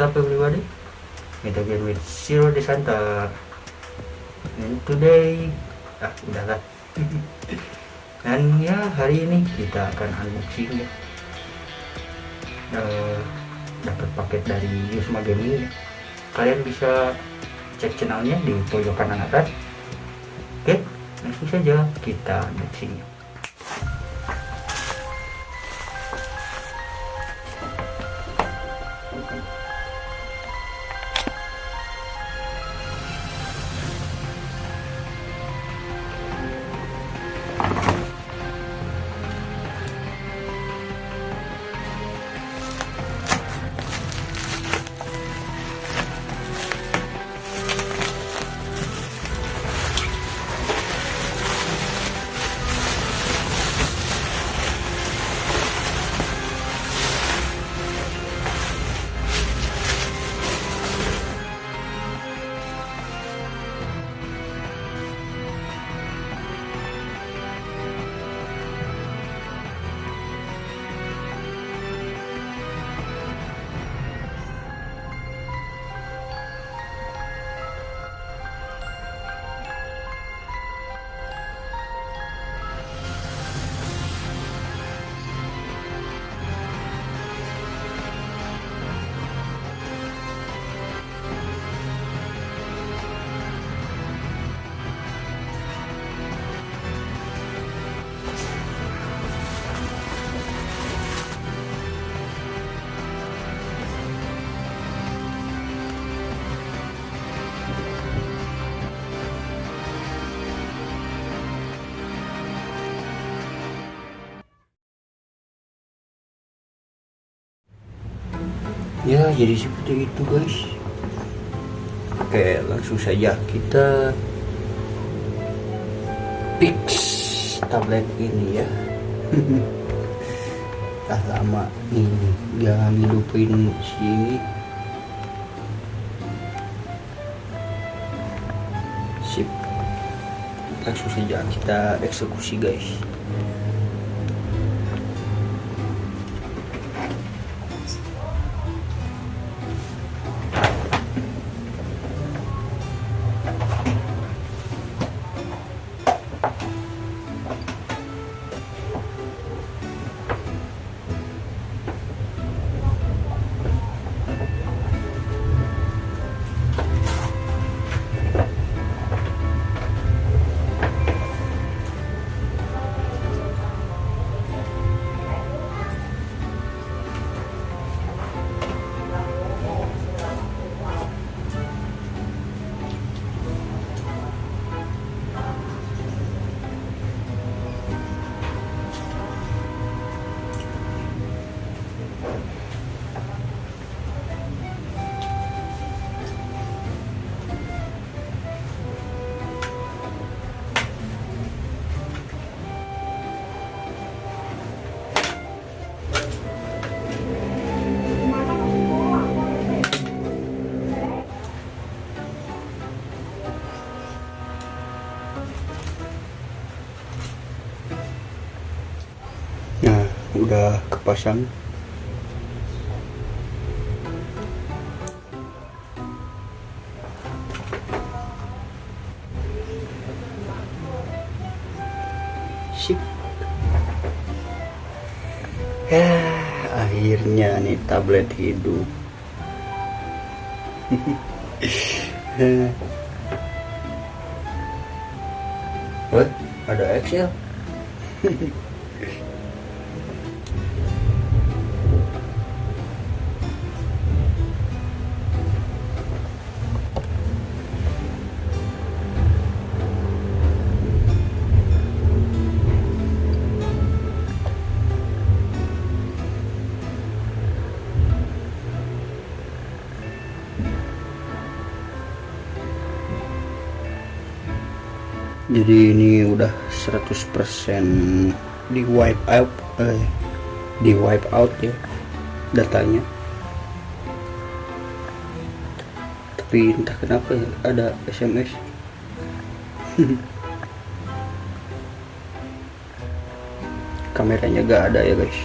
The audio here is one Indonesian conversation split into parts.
up everybody? Meet again with Zero Desanta And today Ah udah lah. Dan ya hari ini kita akan unboxing ya. Uh, Dapat paket dari Yusma Gaming ya. Kalian bisa cek channelnya di pojok kanan atas Oke langsung saja kita unboxingnya ya jadi seperti itu guys. Oke langsung saja kita fix tablet ini ya. Tak lama nih jangan hidupin sini. Sip. Langsung saja kita eksekusi guys udah kepasang. Sip. Ya, akhirnya nih tablet hidup. What? Ada Excel? jadi ini udah 100% di wipe out eh, di wipe out ya datanya. Tapi entah kenapa ya, ada SMS kameranya gak ada ya guys.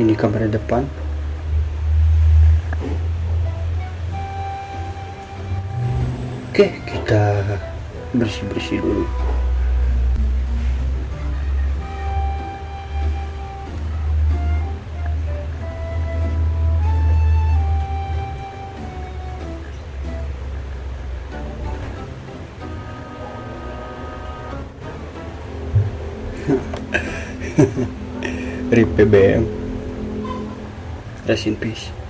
Ini kamera depan. Oke kita bersih-bersih dulu. RIP BBM Rest in peace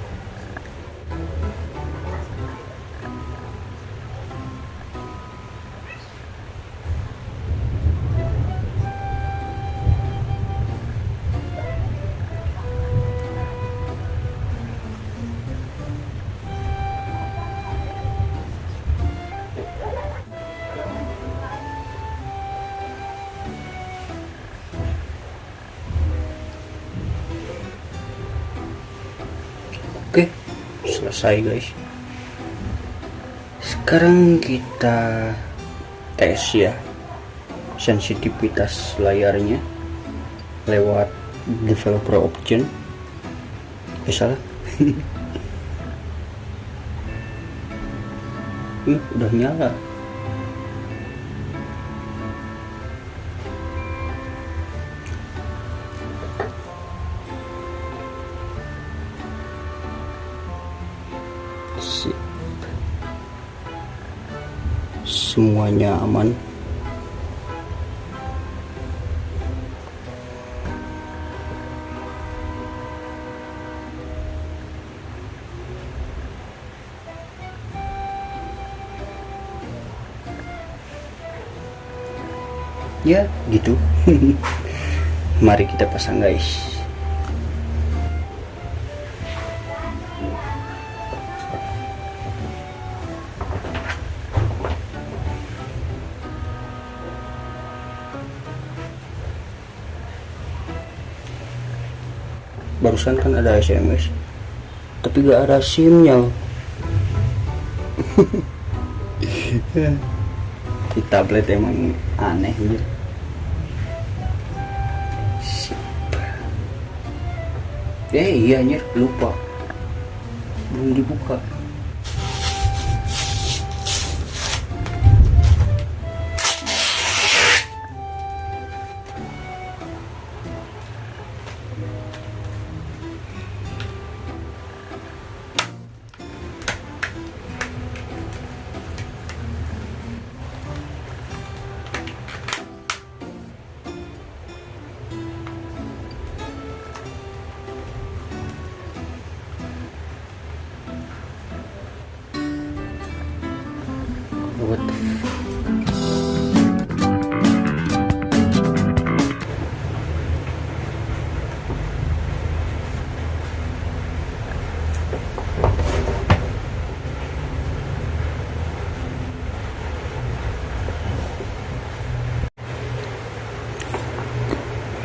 selesai guys. Sekarang kita tes ya sensitivitas layarnya lewat developer option. Eh. Ih, udah nyala. Semuanya aman. Ya, gitu. Mari kita pasang, guys. Barusan kan ada SMS tapi gak ada simnya. Di tablet emang aneh gitu. Sip. eh iya anjir. Lupa. Belum dibuka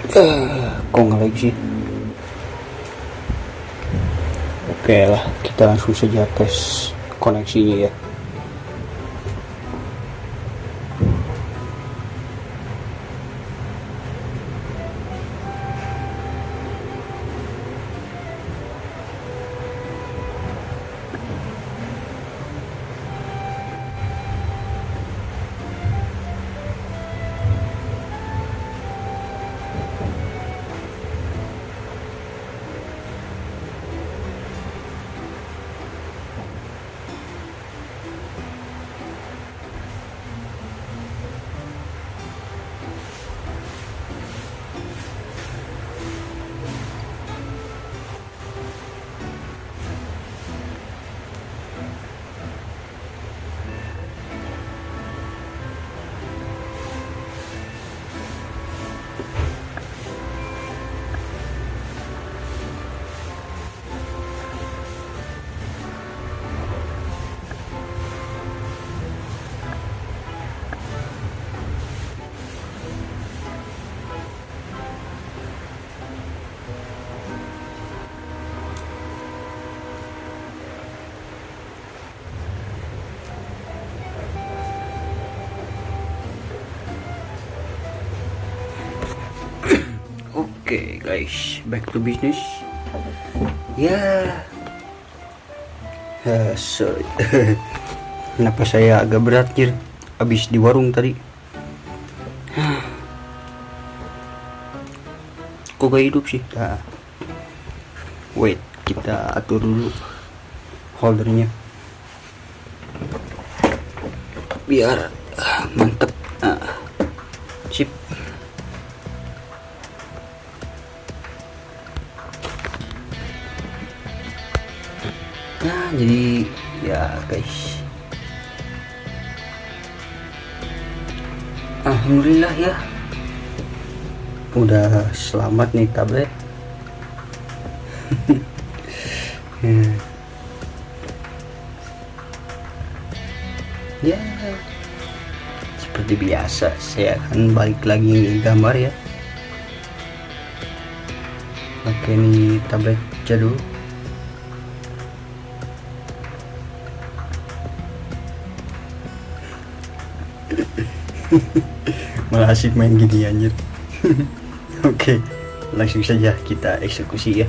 Kok nggak lagi sih? Oke lah kita langsung saja tes koneksinya ya guys, back to business. Ya, yeah. sorry. kenapa saya agak berat jir habis di warung tadi kok gak hidup sih nah. wait kita atur dulu holdernya biar ah, mantep ah, jadi ya guys. Alhamdulillah ya. Udah selamat nih tablet. Ya. Seperti biasa saya akan balik lagi gambar ya. Pakai ini tablet jadul malah asik main gini anjir. Oke langsung saja kita eksekusi ya.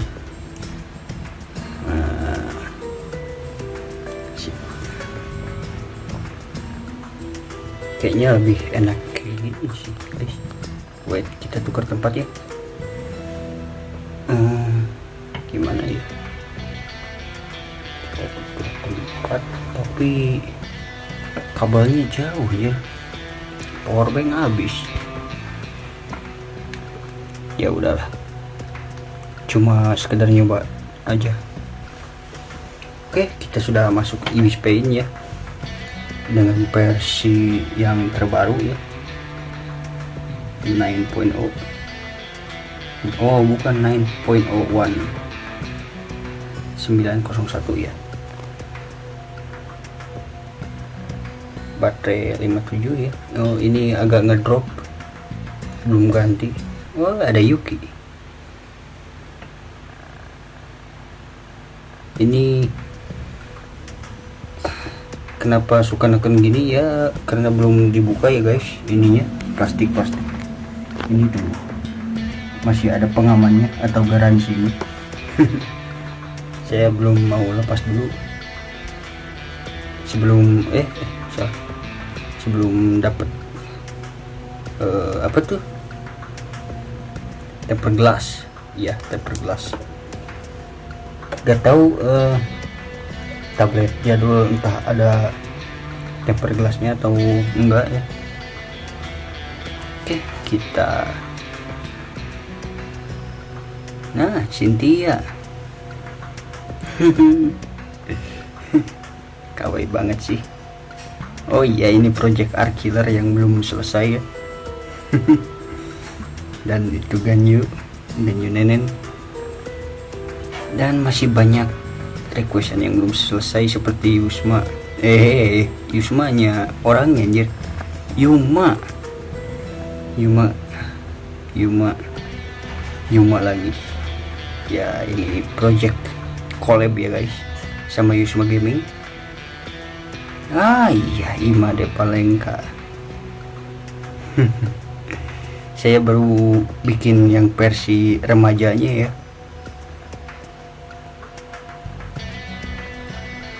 Nah, kayaknya lebih enak gini sih guys. Wait kita tukar tempat ya. Eh, gimana ya? Kita tukar tempat tapi kabelnya jauh ya powerbank habis. Ya udahlah. Cuma sekedar nyoba aja. Oke kita sudah masuk Ibis Paint ya. Dengan versi yang terbaru ya. 9.0 oh. Bukan 9.01 901 ya baterai 57 ya. Oh ini agak ngedrop. Belum ganti. Oh ada Yuki. Ini kenapa suka neken gini? Ya karena belum dibuka ya guys ininya. Plastik plastik ini tuh. Masih ada pengamannya atau garansinya. Saya belum mau lepas dulu. Sebelum eh, eh salah sebelum dapat eh, apa tuh? Temper glass. Ya temper glass. Gak tahu eh, tablet jadul entah ada temper glassnya atau enggak ya. Oke kita nah Cynthia. Kawai banget sih oh iya ini project art killer yang belum selesai ya. Dan itu Ganyu Ganyu Nenen. Dan masih banyak requestan yang belum selesai seperti Yusma. Eh Yusmanya orangnya anjir. Yuma. Yuma. Yuma. Yuma lagi. Ya ini project collab ya guys sama Yusma Gaming ah iya Ima de Palengka. Saya baru bikin yang versi remajanya ya.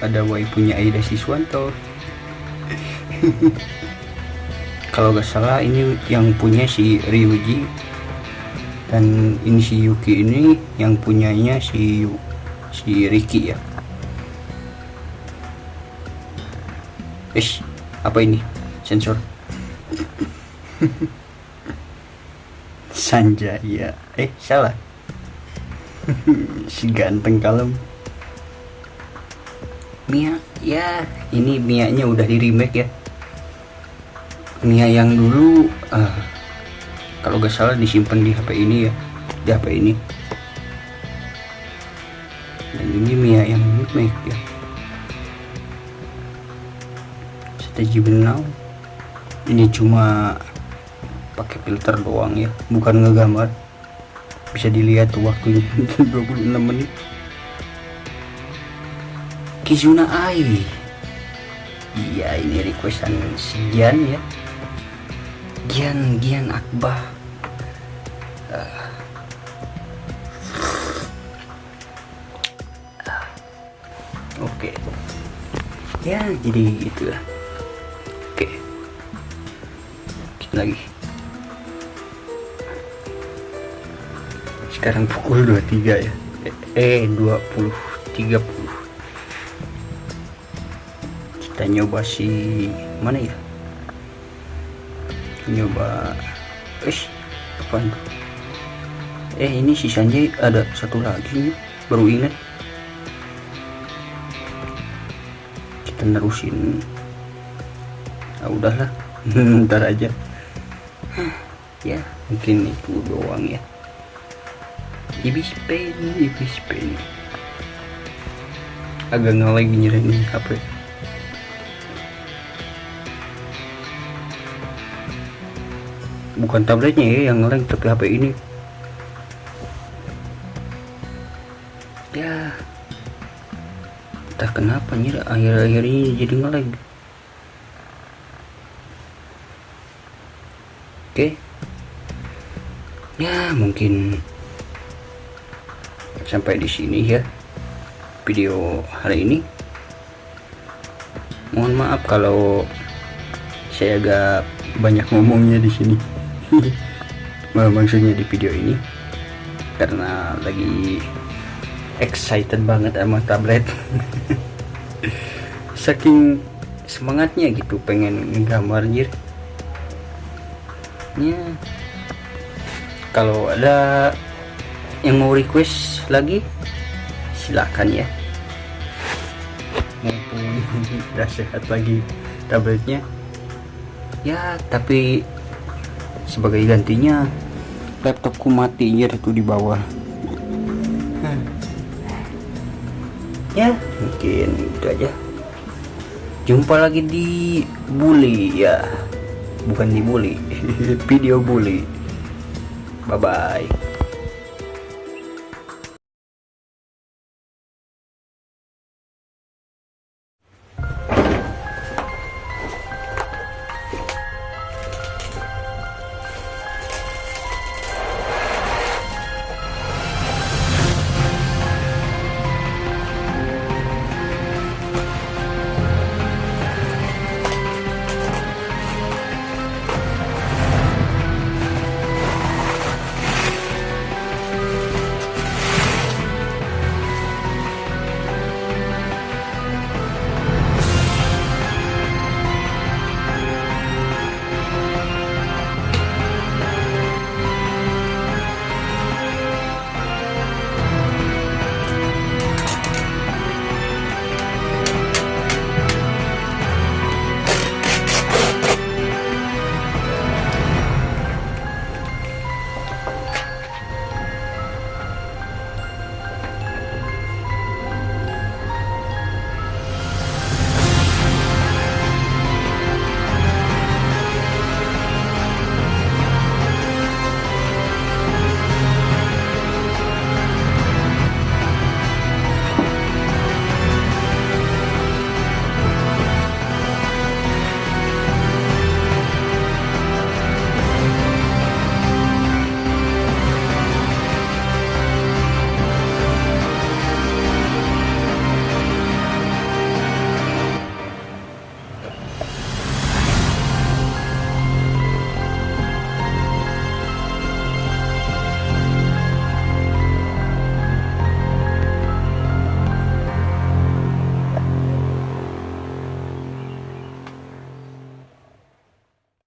Ada waipunya Aida Siswanto. Kalau gak salah ini yang punya si Ryuji. Dan ini si Yuki ini yang punyanya si si Ricky ya Ish, apa ini? Sensor. Sanjaya. Eh salah. Si ganteng kalem. Mia ya ini Mia nya udah di remake ya. Mia yang dulu ah, kalau gak salah disimpan di HP ini ya di HP ini. Dan ini Mia yang remake ya strategi benau ini cuma pakai filter doang ya bukan ngegambar. Bisa dilihat waktunya 26 menit. Kizuna Ai. Iya ini requestan si Gian ya. Gian Gian Akbar Ah. Ah. oke. Ya jadi itulah. oke lagi. Sekarang pukul 23 ya. Eh 20 30 kita nyoba si mana ya? Nyoba eh apaan tuh? eh ini sisanya ada satu lagi baru ingat. Kita nerusin. Ah udahlah. Ntar aja ya mungkin itu doang ya. Ibis pen ibis pen agak ngelag nyerah nih HP bukan tabletnya ya yang ngelag tapi HP ini. Ya. Entah kenapa nyerah akhir-akhir ini jadi ngelag oke. Ya mungkin sampai di sini ya video hari ini. Mohon maaf kalau saya agak banyak ngomongnya di sini. Maksudnya di video ini. Karena lagi excited banget sama tablet. Saking semangatnya gitu pengen nggambar anjir ya kalau ada yang mau request lagi silakan ya. Mumpung udah sehat lagi tabletnya. Ya tapi sebagai gantinya laptopku mati ya itu di bawah. Hmm. ya mungkin itu aja. Jumpa lagi di bully ya. Bukan di bully video bully. Bye bye